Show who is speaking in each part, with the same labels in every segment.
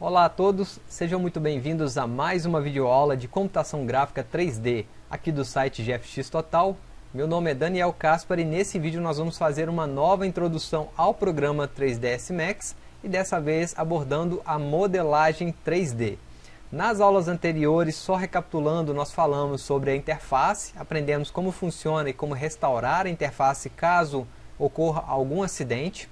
Speaker 1: Olá a todos, sejam muito bem-vindos a mais uma videoaula de computação gráfica 3D aqui do site GFX Total. Meu nome é Daniel Caspar e nesse vídeo nós vamos fazer uma nova introdução ao programa 3ds Max e dessa vez abordando a modelagem 3D. Nas aulas anteriores, só recapitulando, nós falamos sobre a interface, aprendemos como funciona e como restaurar a interface caso ocorra algum acidente.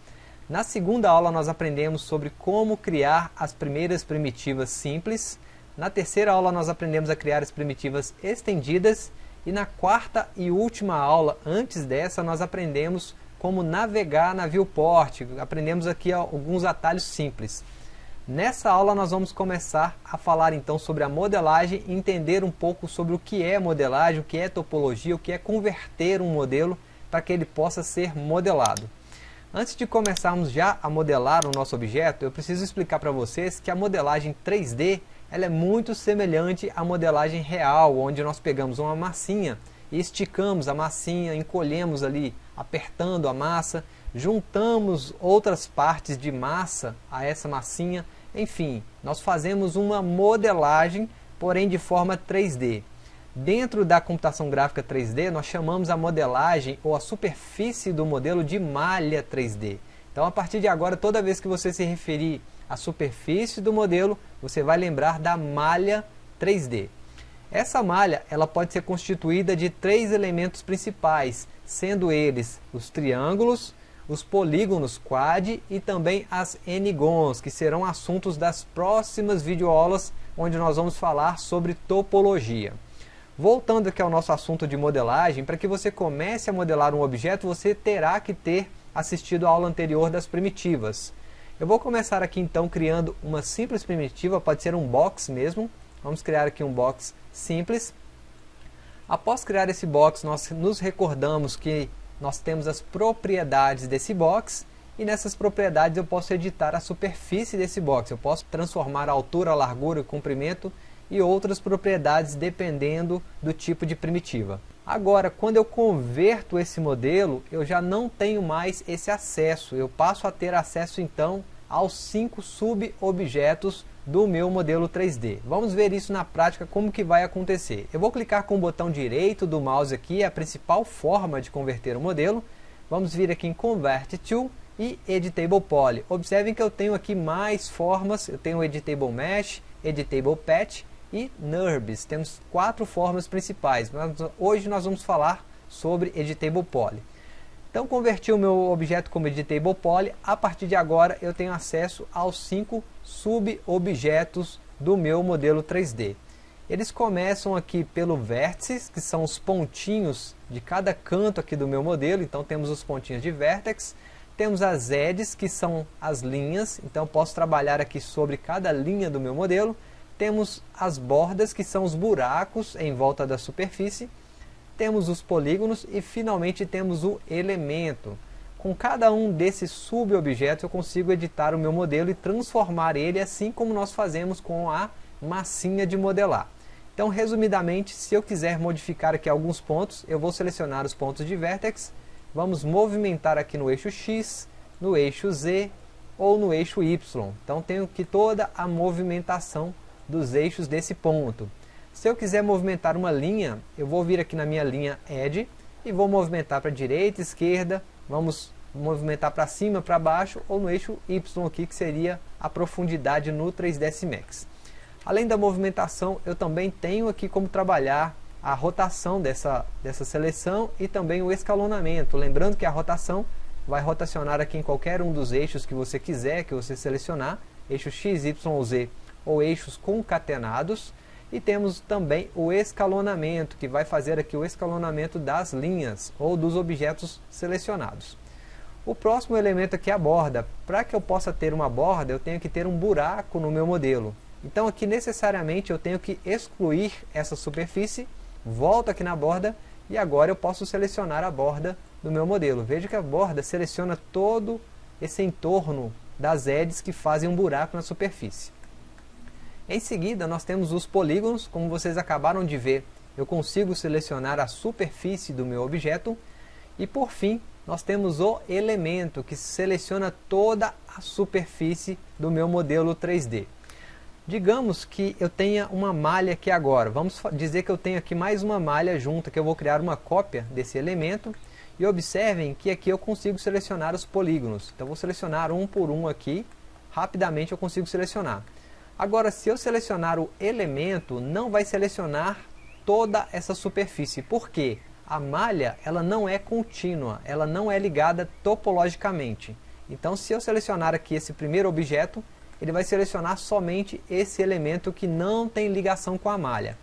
Speaker 1: Na segunda aula nós aprendemos sobre como criar as primeiras primitivas simples. Na terceira aula nós aprendemos a criar as primitivas estendidas. E na quarta e última aula, antes dessa, nós aprendemos como navegar na viewport. Aprendemos aqui alguns atalhos simples. Nessa aula nós vamos começar a falar então sobre a modelagem entender um pouco sobre o que é modelagem, o que é topologia, o que é converter um modelo para que ele possa ser modelado. Antes de começarmos já a modelar o nosso objeto, eu preciso explicar para vocês que a modelagem 3D ela é muito semelhante à modelagem real, onde nós pegamos uma massinha e esticamos a massinha, encolhemos ali, apertando a massa, juntamos outras partes de massa a essa massinha, enfim, nós fazemos uma modelagem, porém de forma 3D. Dentro da computação gráfica 3D, nós chamamos a modelagem ou a superfície do modelo de malha 3D. Então, a partir de agora, toda vez que você se referir à superfície do modelo, você vai lembrar da malha 3D. Essa malha ela pode ser constituída de três elementos principais, sendo eles os triângulos, os polígonos quad e também as n-gons, que serão assuntos das próximas videoaulas, onde nós vamos falar sobre topologia. Voltando aqui ao nosso assunto de modelagem, para que você comece a modelar um objeto, você terá que ter assistido a aula anterior das primitivas. Eu vou começar aqui então criando uma simples primitiva, pode ser um box mesmo. Vamos criar aqui um box simples. Após criar esse box, nós nos recordamos que nós temos as propriedades desse box e nessas propriedades eu posso editar a superfície desse box. Eu posso transformar a altura, a largura, o comprimento e outras propriedades dependendo do tipo de primitiva. Agora, quando eu converto esse modelo, eu já não tenho mais esse acesso. Eu passo a ter acesso então aos cinco subobjetos do meu modelo 3D. Vamos ver isso na prática, como que vai acontecer. Eu vou clicar com o botão direito do mouse aqui, é a principal forma de converter o modelo. Vamos vir aqui em Convert To e Editable Poly. Observem que eu tenho aqui mais formas, eu tenho Editable Mesh, Editable Patch e NURBS. Temos quatro formas principais, mas hoje nós vamos falar sobre Editable Poly. Então converti o meu objeto como Editable Poly, a partir de agora eu tenho acesso aos cinco subobjetos do meu modelo 3D. Eles começam aqui pelo vértice, que são os pontinhos de cada canto aqui do meu modelo, então temos os pontinhos de vértex, temos as edges, que são as linhas, então posso trabalhar aqui sobre cada linha do meu modelo, temos as bordas, que são os buracos em volta da superfície, temos os polígonos e finalmente temos o elemento. Com cada um desses subobjetos eu consigo editar o meu modelo e transformar ele assim como nós fazemos com a massinha de modelar. Então, resumidamente, se eu quiser modificar aqui alguns pontos, eu vou selecionar os pontos de vértex, vamos movimentar aqui no eixo X, no eixo Z ou no eixo Y. Então, tenho aqui toda a movimentação dos eixos desse ponto. Se eu quiser movimentar uma linha, eu vou vir aqui na minha linha Edge e vou movimentar para direita, esquerda, vamos movimentar para cima, para baixo ou no eixo Y aqui, que seria a profundidade no 3ds Max. Além da movimentação, eu também tenho aqui como trabalhar a rotação dessa, dessa seleção e também o escalonamento. Lembrando que a rotação vai rotacionar aqui em qualquer um dos eixos que você quiser, que você selecionar, eixo X, Y ou Z ou eixos concatenados. E temos também o escalonamento, que vai fazer aqui o escalonamento das linhas ou dos objetos selecionados. O próximo elemento aqui é a borda. Para que eu possa ter uma borda, eu tenho que ter um buraco no meu modelo. Então aqui necessariamente eu tenho que excluir essa superfície, volto aqui na borda e agora eu posso selecionar a borda do meu modelo. Veja que a borda seleciona todo esse entorno das edges que fazem um buraco na superfície. Em seguida, nós temos os polígonos, como vocês acabaram de ver, eu consigo selecionar a superfície do meu objeto. E por fim, nós temos o elemento, que seleciona toda a superfície do meu modelo 3D. Digamos que eu tenha uma malha aqui agora. Vamos dizer que eu tenho aqui mais uma malha junta, que eu vou criar uma cópia desse elemento. E observem que aqui eu consigo selecionar os polígonos. Então vou selecionar um por um aqui. Rapidamente eu consigo selecionar. Agora, se eu selecionar o elemento, não vai selecionar toda essa superfície. Por quê? A malha ela não é contínua, ela não é ligada topologicamente. Então, se eu selecionar aqui esse primeiro objeto, ele vai selecionar somente esse elemento que não tem ligação com a malha.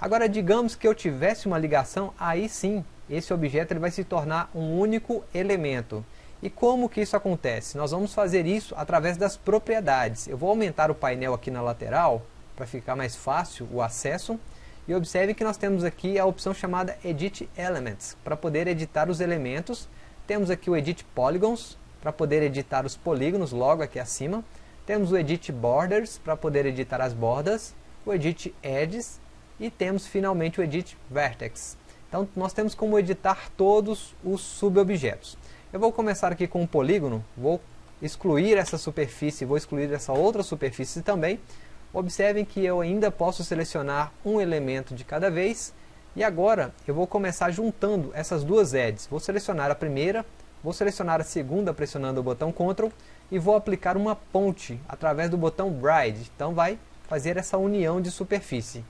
Speaker 1: Agora, digamos que eu tivesse uma ligação, aí sim, esse objeto ele vai se tornar um único elemento. E como que isso acontece? Nós vamos fazer isso através das propriedades. Eu vou aumentar o painel aqui na lateral, para ficar mais fácil o acesso. E observe que nós temos aqui a opção chamada Edit Elements, para poder editar os elementos. Temos aqui o Edit Polygons, para poder editar os polígonos logo aqui acima. Temos o Edit Borders para poder editar as bordas, o Edit Edges e temos finalmente o Edit Vertex. Então nós temos como editar todos os subobjetos. Eu vou começar aqui com um polígono, vou excluir essa superfície, vou excluir essa outra superfície também. Observem que eu ainda posso selecionar um elemento de cada vez. E agora eu vou começar juntando essas duas edges. Vou selecionar a primeira, vou selecionar a segunda pressionando o botão Ctrl e vou aplicar uma ponte através do botão Bride. Então vai fazer essa união de superfície.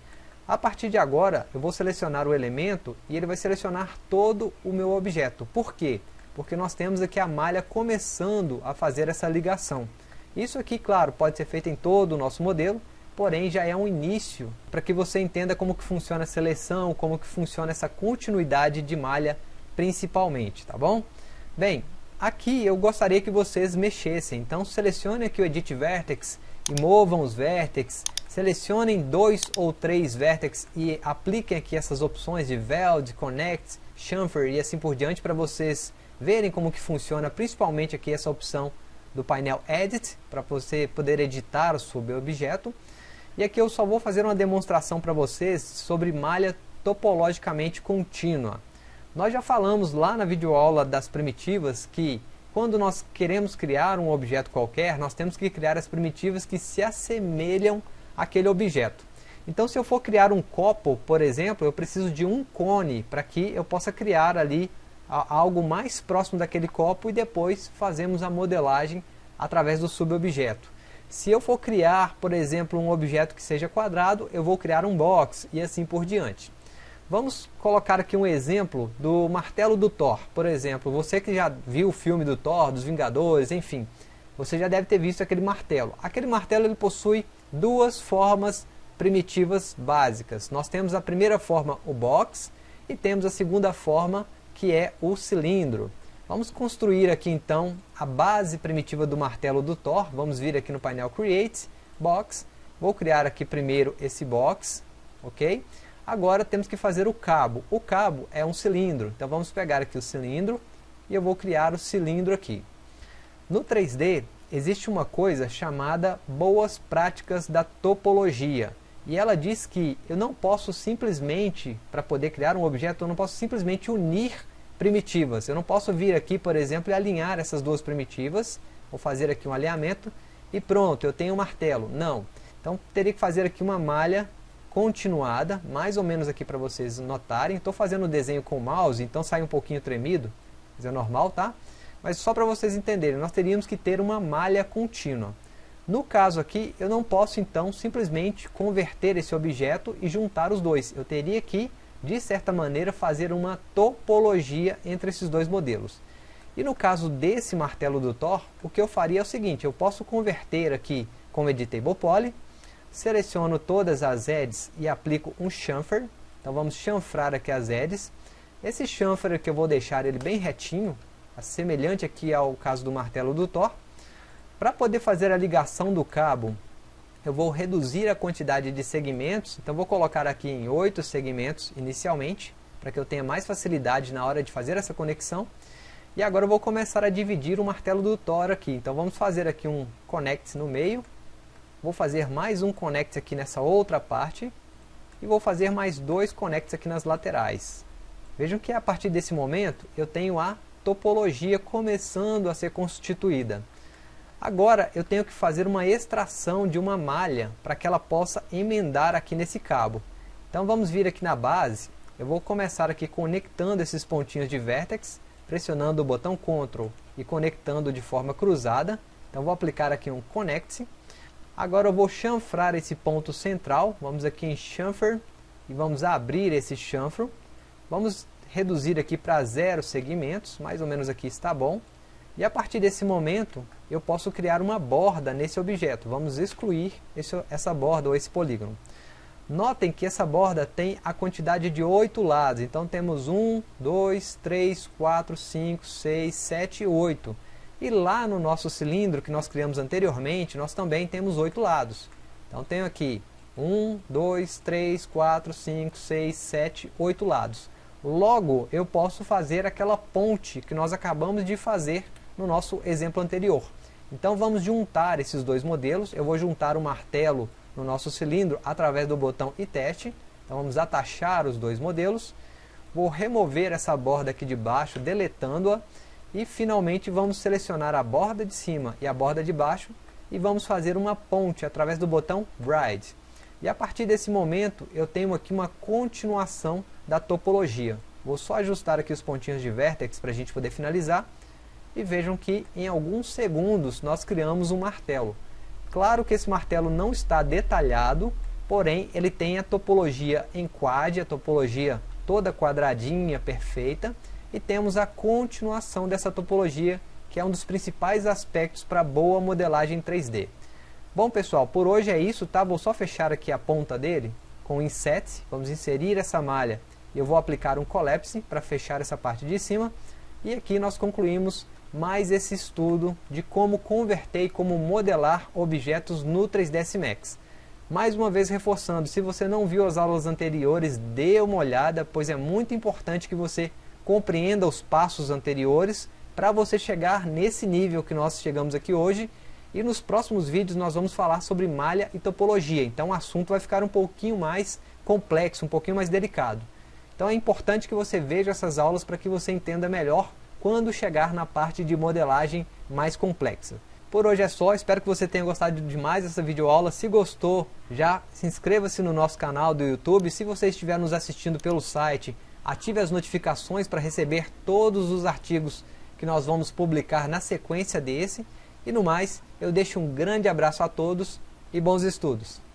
Speaker 1: A partir de agora, eu vou selecionar o elemento e ele vai selecionar todo o meu objeto. Por quê? Porque nós temos aqui a malha começando a fazer essa ligação. Isso aqui, claro, pode ser feito em todo o nosso modelo, porém já é um início para que você entenda como que funciona a seleção, como que funciona essa continuidade de malha principalmente, tá bom? Bem, Aqui eu gostaria que vocês mexessem, então selecione aqui o Edit Vertex e movam os vértices, selecionem dois ou três vértices e apliquem aqui essas opções de Weld, Connect, Chamfer e assim por diante para vocês verem como que funciona, principalmente aqui essa opção do painel Edit, para você poder editar o subobjeto. E aqui eu só vou fazer uma demonstração para vocês sobre malha topologicamente contínua. Nós já falamos lá na videoaula das primitivas que quando nós queremos criar um objeto qualquer, nós temos que criar as primitivas que se assemelham àquele objeto. Então se eu for criar um copo, por exemplo, eu preciso de um cone para que eu possa criar ali algo mais próximo daquele copo e depois fazemos a modelagem através do subobjeto. Se eu for criar, por exemplo, um objeto que seja quadrado, eu vou criar um box e assim por diante. Vamos colocar aqui um exemplo do martelo do Thor. Por exemplo, você que já viu o filme do Thor, dos Vingadores, enfim, você já deve ter visto aquele martelo. Aquele martelo ele possui duas formas primitivas básicas. Nós temos a primeira forma, o box, e temos a segunda forma, que é o cilindro. Vamos construir aqui então a base primitiva do martelo do Thor. Vamos vir aqui no painel Create, Box. Vou criar aqui primeiro esse box, ok? Agora temos que fazer o cabo. O cabo é um cilindro, então vamos pegar aqui o cilindro e eu vou criar o cilindro aqui. No 3D existe uma coisa chamada boas práticas da topologia. E ela diz que eu não posso simplesmente, para poder criar um objeto, eu não posso simplesmente unir primitivas. Eu não posso vir aqui, por exemplo, e alinhar essas duas primitivas. Vou fazer aqui um alinhamento e pronto, eu tenho um martelo. Não. Então teria que fazer aqui uma malha continuada, mais ou menos aqui para vocês notarem. Estou fazendo o desenho com o mouse, então sai um pouquinho tremido, mas é normal, tá? Mas só para vocês entenderem, nós teríamos que ter uma malha contínua. No caso aqui, eu não posso então simplesmente converter esse objeto e juntar os dois. Eu teria que, de certa maneira, fazer uma topologia entre esses dois modelos. E no caso desse martelo do Thor, o que eu faria é o seguinte, eu posso converter aqui como Editable Poly, Seleciono todas as edges e aplico um chamfer. Então vamos chanfrar aqui as edges. Esse chanfer aqui eu vou deixar ele bem retinho, semelhante aqui ao caso do martelo do Thor. Para poder fazer a ligação do cabo, eu vou reduzir a quantidade de segmentos. Então vou colocar aqui em 8 segmentos inicialmente, para que eu tenha mais facilidade na hora de fazer essa conexão. E agora eu vou começar a dividir o martelo do Thor aqui. Então vamos fazer aqui um connect no meio Vou fazer mais um connect aqui nessa outra parte. E vou fazer mais dois connects aqui nas laterais. Vejam que a partir desse momento eu tenho a topologia começando a ser constituída. Agora eu tenho que fazer uma extração de uma malha para que ela possa emendar aqui nesse cabo. Então vamos vir aqui na base, eu vou começar aqui conectando esses pontinhos de vértex, pressionando o botão Ctrl e conectando de forma cruzada. Então vou aplicar aqui um Connect. Agora eu vou chanfrar esse ponto central, vamos aqui em Chamfer e vamos abrir esse chanfro. Vamos reduzir aqui para zero segmentos, mais ou menos aqui está bom. E a partir desse momento, eu posso criar uma borda nesse objeto. Vamos excluir esse, essa borda ou esse polígono. Notem que essa borda tem a quantidade de oito lados. Então temos 1, 2, 3, 4, 5, 6, 7 e 8. E lá no nosso cilindro que nós criamos anteriormente, nós também temos oito lados. Então tenho aqui 1, 2, 3, 4, 5, 6, 7, 8 lados. Logo, eu posso fazer aquela ponte que nós acabamos de fazer no nosso exemplo anterior. Então vamos juntar esses dois modelos. Eu vou juntar o martelo no nosso cilindro através do botão e teste. Então vamos atachar os dois modelos. Vou remover essa borda aqui de baixo, deletando-a. E finalmente vamos selecionar a borda de cima e a borda de baixo. E vamos fazer uma ponte através do botão Bride. E a partir desse momento eu tenho aqui uma continuação da topologia. Vou só ajustar aqui os pontinhos de vértex para a gente poder finalizar e vejam que em alguns segundos nós criamos um martelo. Claro que esse martelo não está detalhado, porém ele tem a topologia em quad, a topologia toda quadradinha, perfeita, e temos a continuação dessa topologia, que é um dos principais aspectos para boa modelagem 3D. Bom pessoal, por hoje é isso, tá? Vou só fechar aqui a ponta dele com inset, vamos inserir essa malha e eu vou aplicar um collapse para fechar essa parte de cima. E aqui nós concluímos mais esse estudo de como converter e como modelar objetos no 3ds Max. Mais uma vez reforçando, se você não viu as aulas anteriores, dê uma olhada, pois é muito importante que você compreenda os passos anteriores para você chegar nesse nível que nós chegamos aqui hoje. E nos próximos vídeos nós vamos falar sobre malha e topologia, então o assunto vai ficar um pouquinho mais complexo, um pouquinho mais delicado. Então é importante que você veja essas aulas para que você entenda melhor quando chegar na parte de modelagem mais complexa. Por hoje é só, espero que você tenha gostado demais dessa videoaula. Se gostou, já se inscreva-se no nosso canal do YouTube. Se você estiver nos assistindo pelo site, ative as notificações para receber todos os artigos que nós vamos publicar na sequência desse. E no mais, eu deixo um grande abraço a todos e bons estudos!